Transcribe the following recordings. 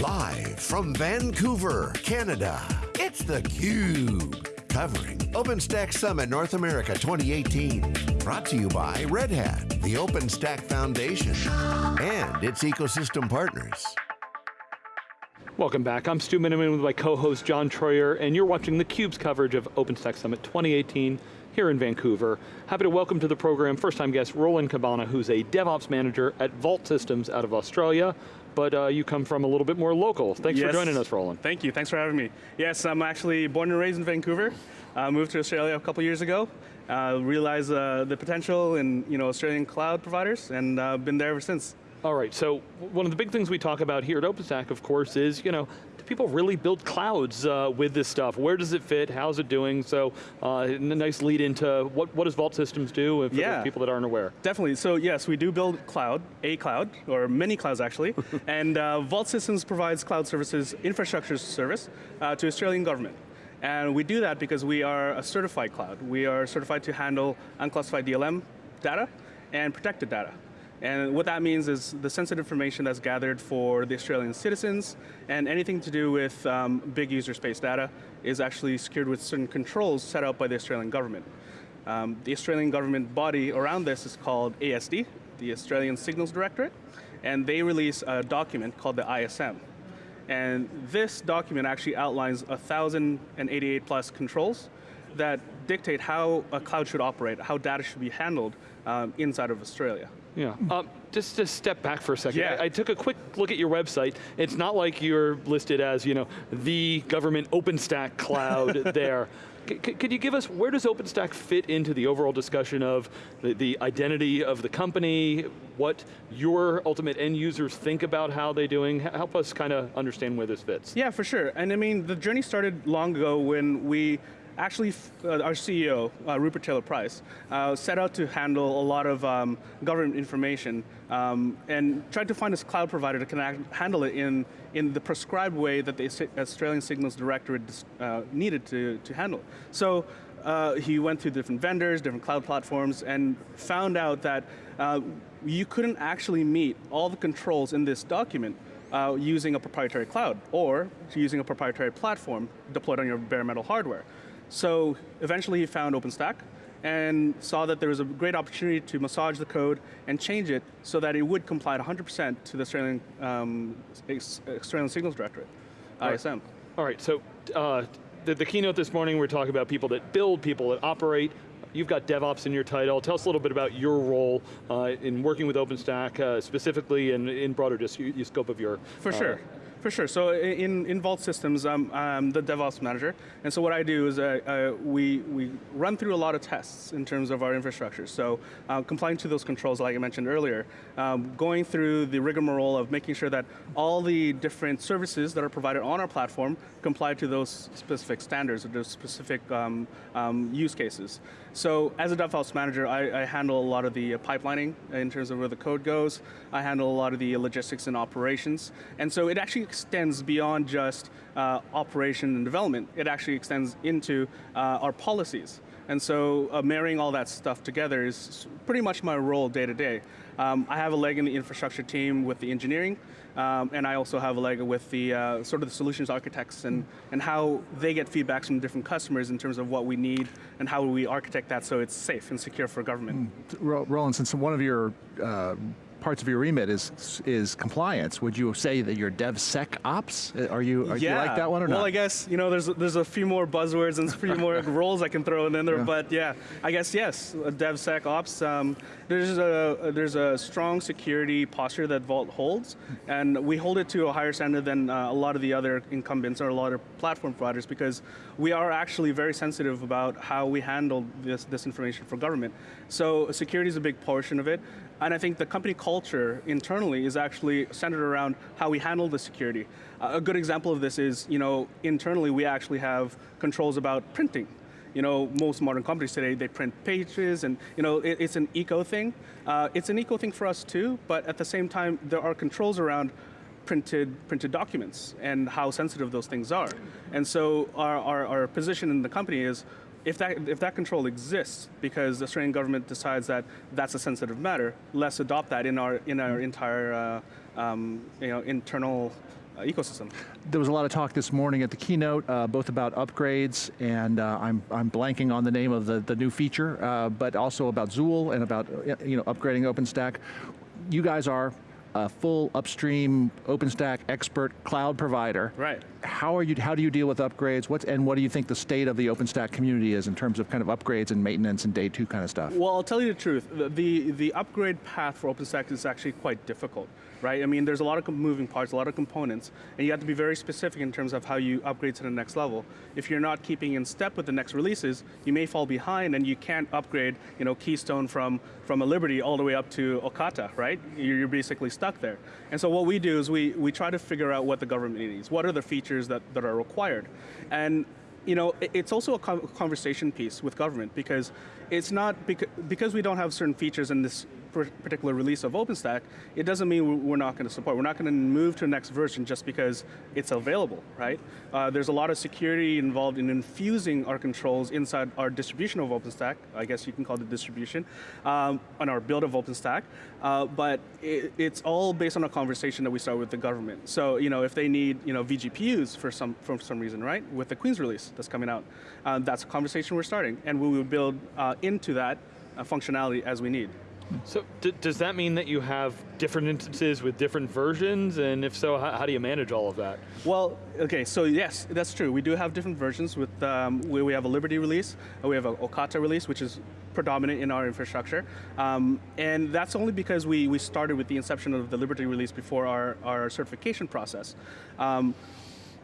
Live from Vancouver, Canada, it's theCUBE. Covering OpenStack Summit North America 2018. Brought to you by Red Hat, the OpenStack Foundation, and its ecosystem partners. Welcome back, I'm Stu Miniman with my co-host John Troyer, and you're watching theCUBE's coverage of OpenStack Summit 2018 here in Vancouver. Happy to welcome to the program first-time guest Roland Cabana, who's a DevOps manager at Vault Systems out of Australia, but uh, you come from a little bit more local. Thanks yes. for joining us, Roland. Thank you, thanks for having me. Yes, I'm actually born and raised in Vancouver. Uh, moved to Australia a couple years ago. Uh, realized uh, the potential in you know, Australian cloud providers, and uh, been there ever since. All right, so one of the big things we talk about here at OpenStack, of course, is, you know, people really build clouds uh, with this stuff? Where does it fit? How's it doing? So, uh, a nice lead into what, what does Vault Systems do for yeah, people that aren't aware? Definitely, so yes, we do build cloud, a cloud, or many clouds actually, and uh, Vault Systems provides cloud services, infrastructure service, uh, to Australian government. And we do that because we are a certified cloud. We are certified to handle unclassified DLM data and protected data. And what that means is the sensitive information that's gathered for the Australian citizens and anything to do with um, big user space data is actually secured with certain controls set out by the Australian government. Um, the Australian government body around this is called ASD, the Australian Signals Directorate, and they release a document called the ISM. And this document actually outlines 1,088 plus controls that dictate how a cloud should operate, how data should be handled um, inside of Australia. Yeah, um, just to step back for a second. Yeah. I, I, took a quick look at your website. It's not like you're listed as, you know, the government OpenStack cloud there. C could you give us, where does OpenStack fit into the overall discussion of the, the, identity of the company, what your ultimate end users think about how they're doing? Help us kind of understand where this fits. Yeah, for sure. And I mean, the journey started long ago when we actually, uh, our CEO, uh, Rupert Taylor Price, uh, set out to handle a lot of um, government information um, and tried to find a cloud provider that can handle it in, in the prescribed way that the Australian Signals Directorate uh, needed to, to handle. So uh, he went through different vendors, different cloud platforms, and found out that uh, you couldn't actually meet all the controls in this document uh, using a proprietary cloud or using a proprietary platform deployed on your bare metal hardware. So eventually he found OpenStack and saw that there was a great opportunity to massage the code and change it so that it would comply 100% to the Australian, um, Australian Signals Directorate, All ISM. Right. All right, so uh, the, the keynote this morning, we're talking about people that build, people that operate, You've got DevOps in your title. Tell us a little bit about your role uh, in working with OpenStack, uh, specifically and in broader just scope of your For sure. For sure, so in, in Vault Systems, I'm, I'm the DevOps manager, and so what I do is uh, uh, we, we run through a lot of tests in terms of our infrastructure. So uh, complying to those controls like I mentioned earlier, um, going through the rigmarole of making sure that all the different services that are provided on our platform comply to those specific standards or those specific um, um, use cases. So as a DevOps manager, I, I, handle a lot of the pipelining in terms of where the code goes. I handle a lot of the logistics and operations. And so it actually extends beyond just uh, operation and development. It actually extends into uh, our policies. And so uh, marrying all that stuff together is pretty much my role day to day. Um, I have a leg in the infrastructure team with the engineering, um, and I also have a leg with the uh, sort of the solutions architects and, and how they get feedbacks from different customers in terms of what we need and how we architect that so it's safe and secure for government. Mm. Roland, since one of your uh, parts of your remit is is compliance. Would you say that you're DevSecOps? Uh, are you, are yeah. you like that one or well, not? Well, I guess, you know, there's, there's a few more buzzwords and a few more roles I can throw in there, yeah. but yeah, I guess yes, DevSecOps. Um, there's, a, there's a strong security posture that Vault holds, and we hold it to a higher standard than uh, a lot of the other incumbents or a lot of platform providers because we are actually very sensitive about how we handle this, this information for government. So security is a big portion of it. And I think the company culture internally is actually centered around how we handle the security. Uh, a good example of this is, you know, internally we actually have controls about printing. You know, most modern companies today, they print pages and, you know, it, it's an eco thing. Uh, it's an eco thing for us too, but at the same time, there are controls around printed, printed documents and how sensitive those things are. And so our, our, our position in the company is, if that, if that control exists because the Australian government decides that that's a sensitive matter, let's adopt that in our, in our entire uh, um, you know, internal uh, ecosystem. There was a lot of talk this morning at the keynote, uh, both about upgrades and uh, I'm, I'm blanking on the name of the, the new feature, uh, but also about Zuul and about uh, you know upgrading OpenStack. You guys are a full upstream OpenStack expert cloud provider. Right. How are you? How do you deal with upgrades? What's and what do you think the state of the OpenStack community is in terms of kind of upgrades and maintenance and day two kind of stuff? Well, I'll tell you the truth. The, the, the upgrade path for OpenStack is actually quite difficult, right? I mean, there's a lot of moving parts, a lot of components, and you have to be very specific in terms of how you upgrade to the next level. If you're not keeping in step with the next releases, you may fall behind and you can't upgrade, you know, Keystone from, from a Liberty all the way up to Ocata, right? You're, basically stuck there. And so what we do is we, we try to figure out what the government needs. What are the features that, that are required? And you know, it's also a conversation piece with government because it's not because, we don't have certain features in this particular release of OpenStack. It doesn't mean we- we're not going to support. We're not going to move to the next version just because it's available, right? Uh, there's a lot of security involved in infusing our controls inside our distribution of OpenStack. I guess you can call it distribution um, on our build of OpenStack. Uh, but it, it's all based on a conversation that we start with the government. So you know, if they need you know vGPUs for some for some reason, right? With the Queens release that's coming out, uh, that's a conversation we're starting, and we will build uh, into that uh, functionality as we need. So does that mean that you have different instances with different versions? And if so, how, how do you manage all of that? Well, okay, so yes, that's true. We do have different versions with um, where we have a Liberty release, we have a Ocata release, which is predominant in our infrastructure. Um, and that's only because we, we started with the inception of the Liberty release before our, our certification process. Um,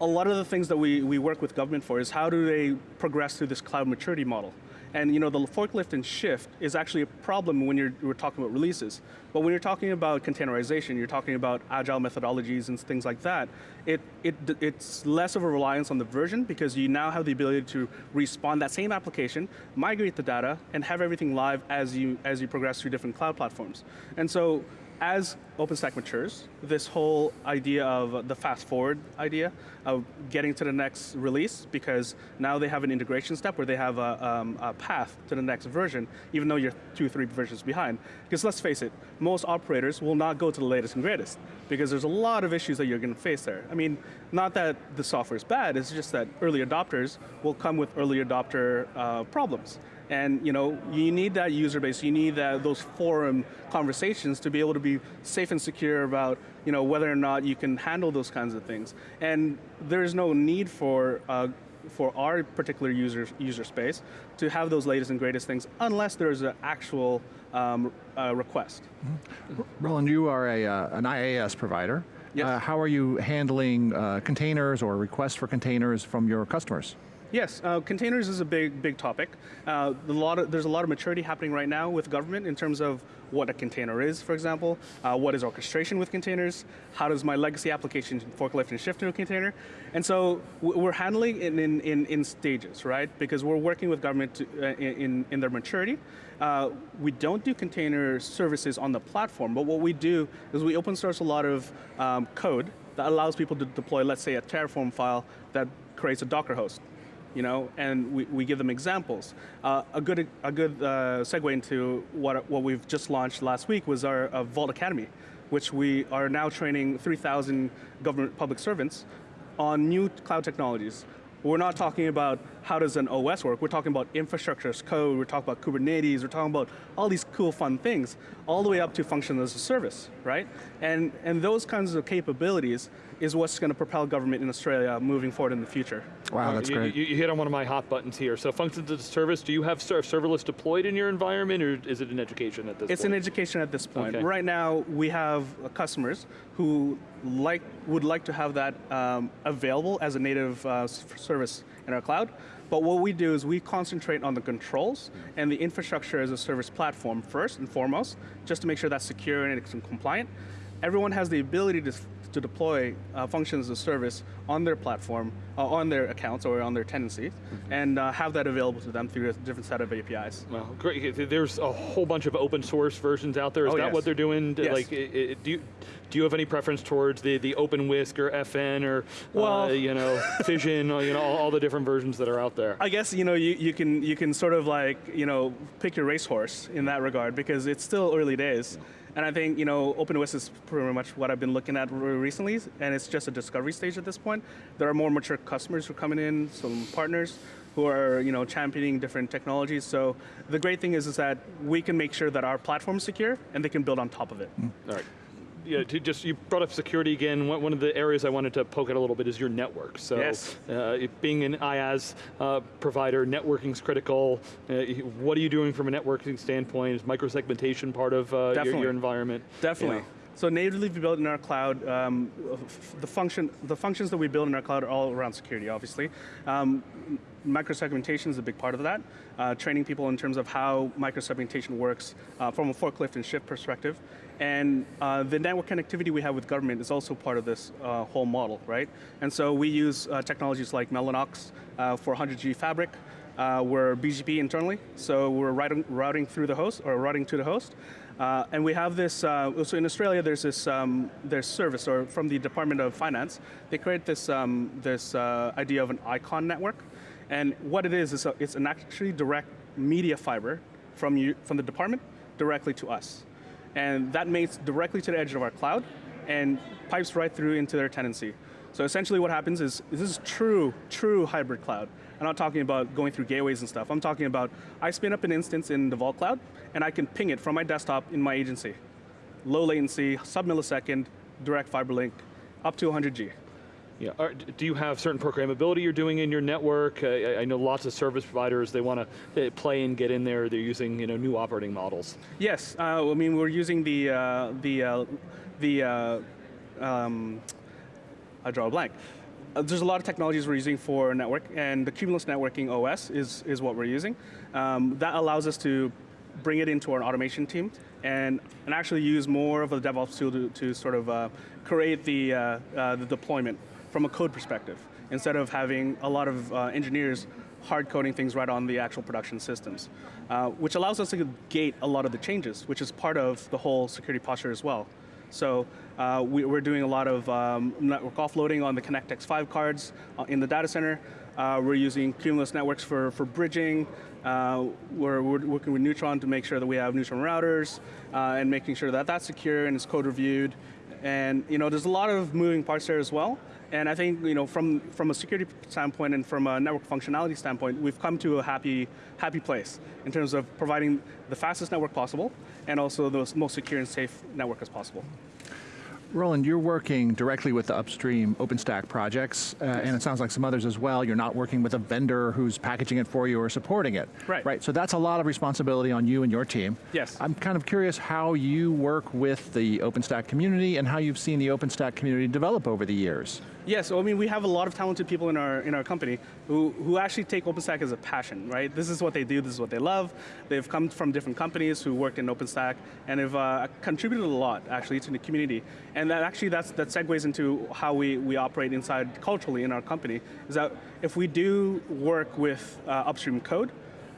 a lot of the things that we, we work with government for is how do they progress through this cloud maturity model. And you know, the forklift and shift is actually a problem when you're, we're talking about releases. But when you're talking about containerization, you're talking about agile methodologies and things like that, it, it, it's less of a reliance on the version because you now have the ability to respawn that same application, migrate the data, and have everything live as you, as you progress through different cloud platforms. And so as OpenStack matures, this whole idea of the fast forward idea of getting to the next release, because now they have an integration step where they have a, um, a path to the next version, even though you're two, three versions behind. Because let's face it, most operators will not go to the latest and greatest, because there's a lot of issues that you're going to face there. I mean, not that the software is bad, it's just that early adopters will come with early adopter uh, problems. And you know, you need that user base. You need that those forum conversations to be able to be safe and secure about you know whether or not you can handle those kinds of things. And there's no need for uh, for our particular user user space to have those latest and greatest things unless there's an actual um, uh, request. Roland, you are a, uh, an IaaS provider. Yes. Uh, how are you handling uh, containers or requests for containers from your customers? Yes, uh, containers is a big, big topic. Uh, a lot of, there's a lot of maturity happening right now with government in terms of what a container is, for example. Uh, what is orchestration with containers? How does my legacy application forklift and shift to a container? And so we're handling it in, in, in stages, right? Because we're working with government to, uh, in, in their maturity. Uh, we don't do container services on the platform, but what we do is we open source a lot of um, code that allows people to deploy, let's say, a Terraform file that creates a Docker host you know, and we, we give them examples. Uh, a good, a good uh, segue into what, what we've just launched last week was our uh, Vault Academy, which we are now training 3,000 government public servants on new cloud technologies. We're not talking about how does an OS work, we're talking about infrastructure as code, we're talking about Kubernetes, we're talking about all these cool fun things, all the way up to function as a service, right? And, and those kinds of capabilities is what's going to propel government in Australia moving forward in the future. Wow, that's you, great. You, you hit on one of my hot buttons here. So functions as a service, do you have ser- serverless deployed in your environment or is it an education at this point? It's an education at this point. Okay. Right now, we have uh, customers who like would like to have that um, available as a native uh, service in our cloud. But what we do is we concentrate on the controls and the infrastructure as a service platform first and foremost, just to make sure that's secure and it's compliant. Everyone has the ability to, to deploy uh, functions as a service on their platform, uh, on their accounts or on their tenancies, and uh, have that available to them through a different set of APIs. Well, great. There's a whole bunch of open source versions out there. Is Oh, that yes. what they're doing? Yes. Like, i- i- do you do you have any preference towards the the OpenWhisk or FN or uh, Well- you know Fission or you know all, all the different versions that are out there? I guess you know you, you can you can sort of like you know pick your racehorse in that regard because it's still early days, And I think you know OpenFaaS is pretty much what I've been looking at recently, and it's just a discovery stage at this point. There are more mature customers who are coming in, some partners who are you know championing different technologies. So the great thing is is that we can make sure that our platform is secure, and they can build on top of it. All right. Yeah, to just you brought up security again. One of the areas I wanted to poke at a little bit is your network. So, Yes. uh, being an IaaS uh, provider, networking's critical. Uh, what are you doing from a networking standpoint? Is microsegmentation part of uh, your, your environment? Definitely. Yeah. So natively we built in our cloud, um, the function, the functions that we build in our cloud are all around security, obviously. Um, microsegmentation is a big part of that. Uh, training people in terms of how microsegmentation works uh, from a forklift and shift perspective. And uh, the network connectivity we have with government is also part of this uh, whole model, right? And so we use uh, technologies like Mellanox uh, for 100G fabric. Uh, we're BGP internally, so we're routing, routing through the host or routing to the host. Uh, and we have this, so in Australia there's this um, there's service, or from the Department of Finance, they create this, um, this idea of an icon network. And what it is, is a, it's an actually direct media fiber from, you, from the department directly to us. And that mates directly to the edge of our cloud and pipes right through into their tenancy. So essentially what happens is, this is true, true hybrid cloud. I'm not talking about going through gateways and stuff. I'm talking about I spin up an instance in the Vault Cloud and I can ping it from my desktop in my agency. Low latency, sub millisecond, direct fiber link, up to 100G. Yeah. Are, do you have certain programmability you're doing in your network? I, I know lots of service providers they want to play and get in there. They're using you know new operating models. Yes, uh, I mean we're using the uh, the uh, the uh, um, I draw a blank. Uh, there's a lot of technologies we're using for network, and the Cumulus Networking OS is is what we're using. Um, that allows us to bring it into our automation team and and actually use more of a DevOps tool to, to sort of uh, create the uh, uh, the deployment from a code perspective instead of having a lot of uh, engineers hard coding things right on the actual production systems, uh, which allows us to gate a lot of the changes, which is part of the whole security posture as well. So uh, we, we're doing a lot of um, network offloading on the Connect X5 cards uh, in the data center. Uh, we're using Cumulus networks for, for bridging. Uh, we're, we're working with Neutron to make sure that we have Neutron routers uh, and making sure that that's secure and is code reviewed. And you know, there's a lot of moving parts there as well. And I think you know, from, from a security standpoint and from a network functionality standpoint, we've come to a happy, happy place in terms of providing the fastest network possible and also the most secure and safe network as possible. Roland, you're working directly with the upstream OpenStack projects, uh, and it sounds like some others as well. You're not working with a vendor who's packaging it for you or supporting it. Right. Right. So that's a lot of responsibility on you and your team. Yes. I'm kind of curious how you work with the OpenStack community and how you've seen the OpenStack community develop over the years. Yeah, so I mean, we have a lot of talented people in our in our company who who actually take OpenStack as a passion, right? This is what they do. This is what they love. They've come from different companies who worked in OpenStack and have uh, contributed a lot actually to the community. And that actually that's that segues into how we we operate inside culturally in our company. Is that if we do work with uh, upstream code,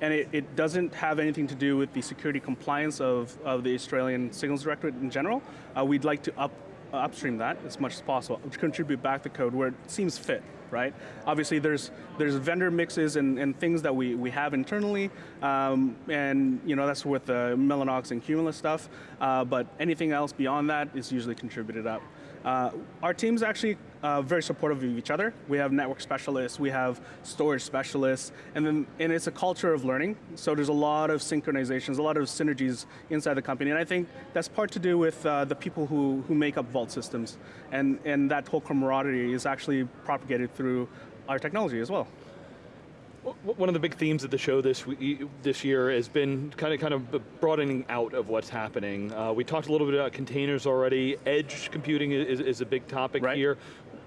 and it, it, doesn't have anything to do with the security compliance of, of the Australian Signals Directorate in general. Uh, we'd like to up, upstream that as much as possible, contribute back the code where it seems fit, right? Obviously there's there's vendor mixes and, and things that we, we have internally, um, and you know that's with the Mellanox and Cumulus stuff, uh, but anything else beyond that is usually contributed up. Uh, our team's actually uh, very supportive of each other. We have network specialists, we have storage specialists, and then and it's a culture of learning. So there's a lot of synchronizations, a lot of synergies inside the company, and I think that's part to do with uh, the people who who make up Vault systems, and and that whole camaraderie is actually propagated through our technology as well. One of the big themes of the show this this year has been kind of kind of broadening out of what's happening. Uh, we talked a little bit about containers already. Edge computing is, is a big topic right. here.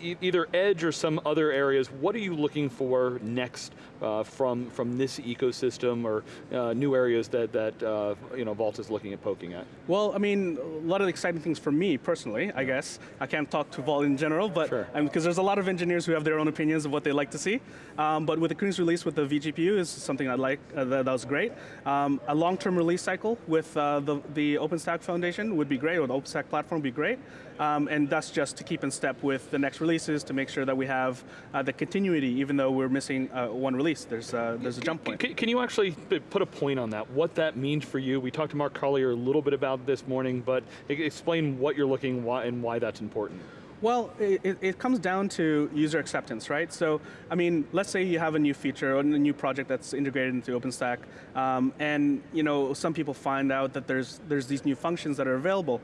E either edge or some other areas. What are you looking for next uh, from from this ecosystem or uh, new areas that that uh, you know Vault is looking at poking at? Well, I mean, a lot of exciting things for me personally. I guess I can't talk to Vault in general, but sure. because there's a lot of engineers who have their own opinions of what they like to see. Um, but with the continuous release with the vGPU is something I like. Uh, that, that, was great. Um, a long-term release cycle with uh, the the OpenStack Foundation would be great, or the OpenStack platform would be great. Um, and that's just to keep in step with the next releases to make sure that we have uh, the continuity, even though we're missing uh, one release. There's uh, there's a jump point. Can, can you actually put a point on that? What that means for you? We talked to Mark Collier a little bit about this morning, but explain what you're looking why, and why that's important. Well, it, it- it comes down to user acceptance, right? So, I mean, let's say you have a new feature or a new project that's integrated into OpenStack, um, and you know some people find out that there's there's these new functions that are available.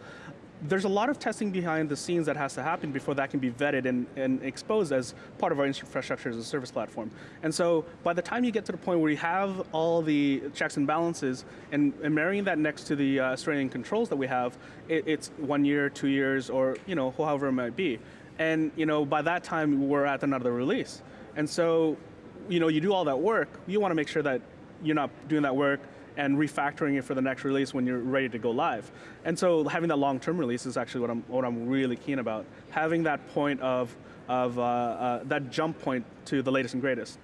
There's a lot of testing behind the scenes that has to happen before that can be vetted and, and exposed as part of our infrastructure as a service platform. And so by the time you get to the point where you have all the checks and balances and, and marrying that next to the uh, Australian controls that we have, it, it's one year, two years, or you know, however it might be. And you know, by that time we're at another release. And so, you know, you do all that work, you want to make sure that you're not doing that work and refactoring it for the next release when you're ready to go live. And so having that long-term release is actually what I'm, what I'm really keen about. Having that point of, of uh, uh, that jump point to the latest and greatest.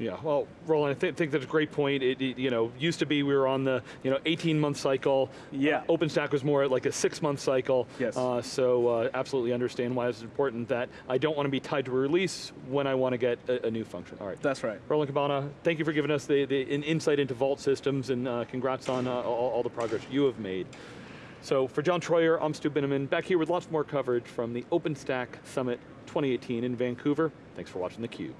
Yeah, well, Roland, I th- think that's a great point. It, it, you know, used to be we were on the you know 18 month cycle. Yeah. Uh, OpenStack was more like a six month cycle. Yes. Uh, so uh, absolutely understand why it's important that I don't want to be tied to a release when I want to get a, a new function. All right. That's right. Roland Cabana, thank you for giving us the, the an insight into Vault systems and uh, congrats on uh, all, all the progress you have made. So for John Troyer, I'm Stu Miniman, back here with lots more coverage from the OpenStack Summit 2018 in Vancouver. Thanks for watching theCUBE.